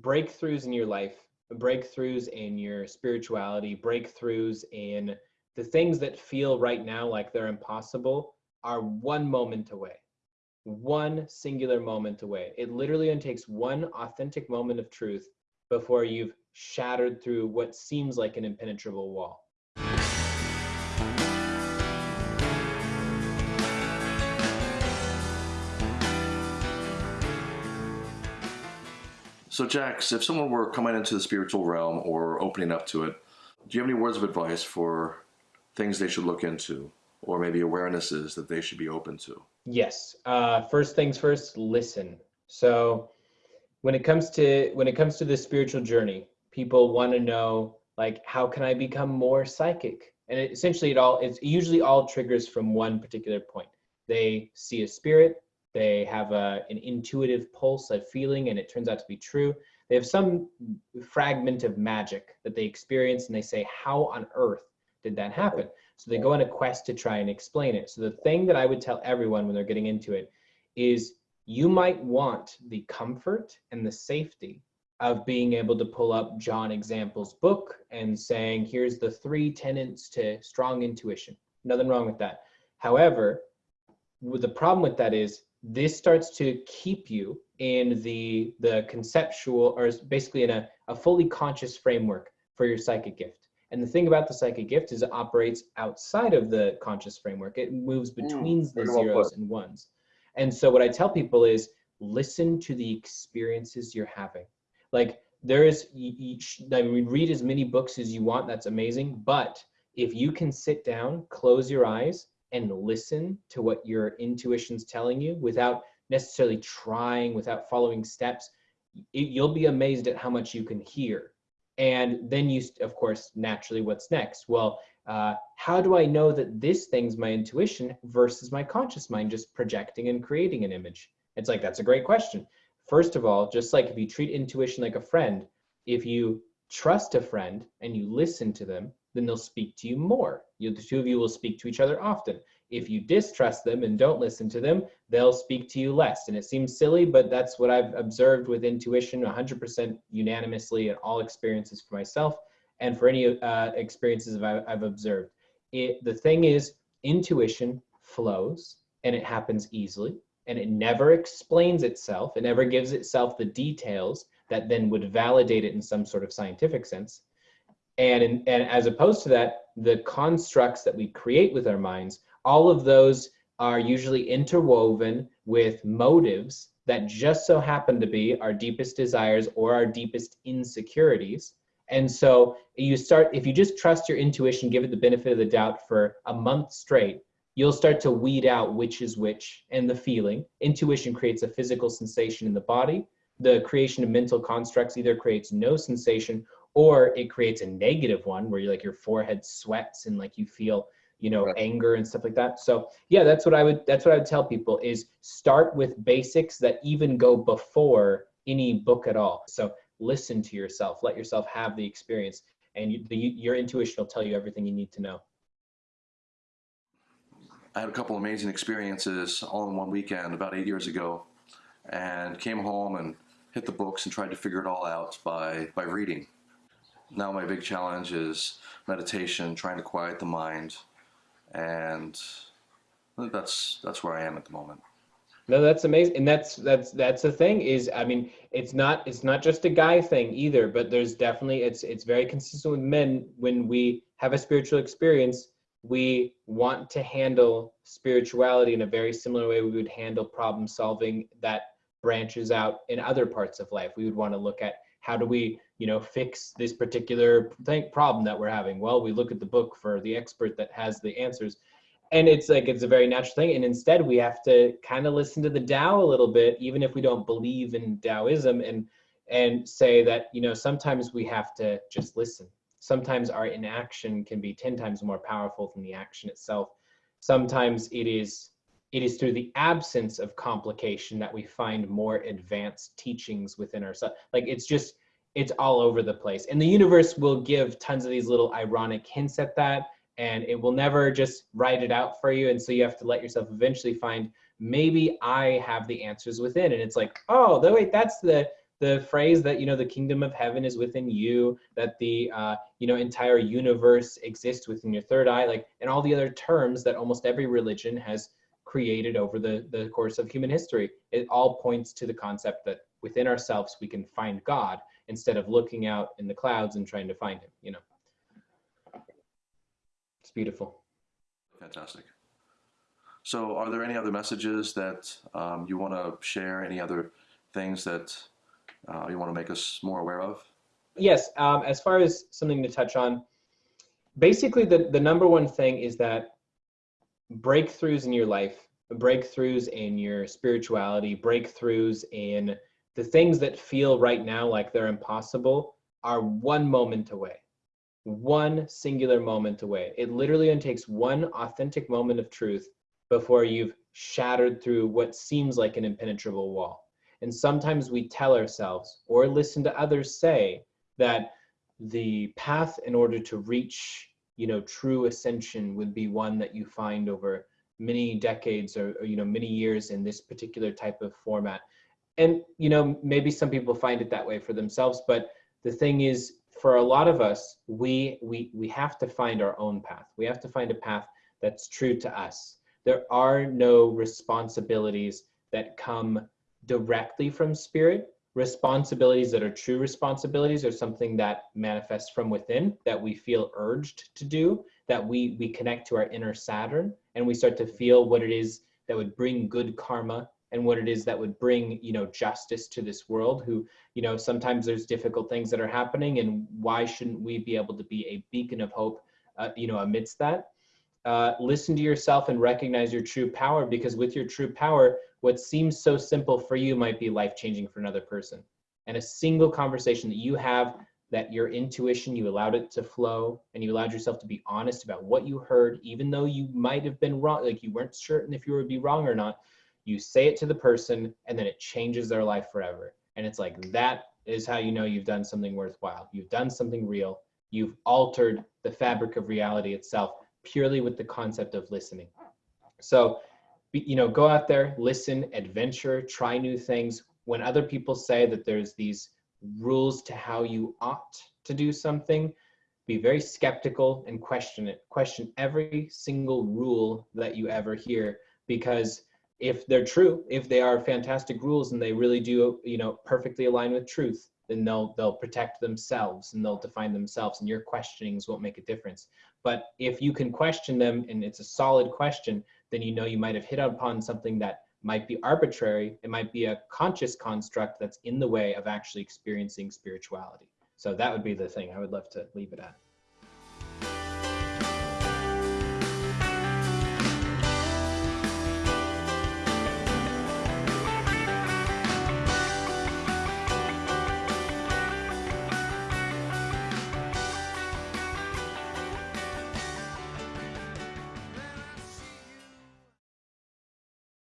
breakthroughs in your life, breakthroughs in your spirituality, breakthroughs in the things that feel right now like they're impossible are one moment away. One singular moment away. It literally only takes one authentic moment of truth before you've shattered through what seems like an impenetrable wall. So, Jax, if someone were coming into the spiritual realm or opening up to it, do you have any words of advice for things they should look into or maybe awarenesses that they should be open to? Yes. Uh, first things first, listen. So, when it comes to when it comes to the spiritual journey, people want to know like how can I become more psychic? And it, essentially, it all it's usually all triggers from one particular point. They see a spirit, they have a, an intuitive pulse, a feeling, and it turns out to be true. They have some fragment of magic that they experience, and they say, How on earth did that happen? So they go on a quest to try and explain it. So the thing that I would tell everyone when they're getting into it is you might want the comfort and the safety of being able to pull up John Example's book and saying, here's the three tenets to strong intuition. Nothing wrong with that. However, the problem with that is this starts to keep you in the the conceptual or basically in a, a fully conscious framework for your psychic gift. And the thing about the psychic gift is it operates outside of the conscious framework. It moves mm, between mm, the zeros and ones. And so what i tell people is listen to the experiences you're having. Like there is you, I mean, read as many books as you want that's amazing but if you can sit down close your eyes and listen to what your intuition's telling you without necessarily trying, without following steps, you'll be amazed at how much you can hear. And then you, of course, naturally, what's next? Well, uh, how do I know that this thing's my intuition versus my conscious mind just projecting and creating an image? It's like, that's a great question. First of all, just like if you treat intuition like a friend, if you trust a friend and you listen to them, then they'll speak to you more. You, the two of you will speak to each other often. If you distrust them and don't listen to them, they'll speak to you less. And it seems silly, but that's what I've observed with intuition 100% unanimously in all experiences for myself and for any uh, experiences I've, I've observed. It, the thing is, intuition flows and it happens easily and it never explains itself. It never gives itself the details that then would validate it in some sort of scientific sense. And, in, and as opposed to that, the constructs that we create with our minds, all of those are usually interwoven with motives that just so happen to be our deepest desires or our deepest insecurities. And so you start, if you just trust your intuition, give it the benefit of the doubt for a month straight, you'll start to weed out which is which and the feeling. Intuition creates a physical sensation in the body. The creation of mental constructs either creates no sensation or it creates a negative one where you like your forehead sweats and like you feel you know right. anger and stuff like that. So yeah that's what i would that's what i would tell people is start with basics that even go before any book at all. So listen to yourself let yourself have the experience and you, the, your intuition will tell you everything you need to know. I had a couple amazing experiences all in one weekend about eight years ago and came home and hit the books and tried to figure it all out by by reading now my big challenge is meditation, trying to quiet the mind, and that's that's where I am at the moment. No, that's amazing, and that's that's that's the thing is, I mean, it's not it's not just a guy thing either, but there's definitely it's it's very consistent with men when we have a spiritual experience, we want to handle spirituality in a very similar way we would handle problem solving that branches out in other parts of life. We would want to look at how do we you know fix this particular thing, problem that we're having well we look at the book for the expert that has the answers and it's like it's a very natural thing and instead we have to kind of listen to the Tao a little bit even if we don't believe in Taoism and and say that you know sometimes we have to just listen sometimes our inaction can be 10 times more powerful than the action itself sometimes it is it is through the absence of complication that we find more advanced teachings within ourselves. Like it's just, it's all over the place. And the universe will give tons of these little ironic hints at that, and it will never just write it out for you. And so you have to let yourself eventually find maybe I have the answers within. And it's like, oh, wait, that's the the phrase that you know the kingdom of heaven is within you that the uh, you know entire universe exists within your third eye like and all the other terms that almost every religion has created over the the course of human history it all points to the concept that within ourselves we can find god instead of looking out in the clouds and trying to find him you know? It's beautiful. Fantastic. So are there any other messages that um, you want to share? Any other things that uh, you want to make us more aware of? Yes, um, as far as something to touch on, basically the, the number one thing is that breakthroughs in your life, breakthroughs in your spirituality, breakthroughs in the things that feel right now like they're impossible are one moment away. One singular moment away. It literally only takes one authentic moment of truth before you've shattered through what seems like an impenetrable wall. And sometimes we tell ourselves or listen to others say that the path in order to reach, you know, true ascension would be one that you find over many decades or, or you know, many years in this particular type of format. And, you know, maybe some people find it that way for themselves, but the thing is, for a lot of us, we we we have to find our own path. We have to find a path that's true to us. There are no responsibilities that come directly from spirit. Responsibilities that are true responsibilities are something that manifests from within, that we feel urged to do, that we, we connect to our inner Saturn, and we start to feel what it is that would bring good karma and what it is that would bring you know justice to this world who you know sometimes there's difficult things that are happening and why shouldn't we be able to be a beacon of hope uh, you know amidst that uh, listen to yourself and recognize your true power because with your true power what seems so simple for you might be life changing for another person. And a single conversation that you have that your intuition, you allowed it to flow and you allowed yourself to be honest about what you heard, even though you might have been wrong, like you weren't certain if you would be wrong or not. You say it to the person and then it changes their life forever. And it's like that is how you know you've done something worthwhile. You've done something real. You've altered the fabric of reality itself purely with the concept of listening. So you know, go out there, listen, adventure, try new things. When other people say that there's these rules to how you ought to do something, be very skeptical and question it. Question every single rule that you ever hear because if they're true, if they are fantastic rules and they really do, you know, perfectly align with truth, then they'll they'll protect themselves and they'll define themselves and your questionings won't make a difference. But if you can question them and it's a solid question, then you know you might have hit upon something that might be arbitrary. It might be a conscious construct that's in the way of actually experiencing spirituality. So that would be the thing I would love to leave it at.